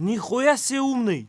Нихуя себе умный!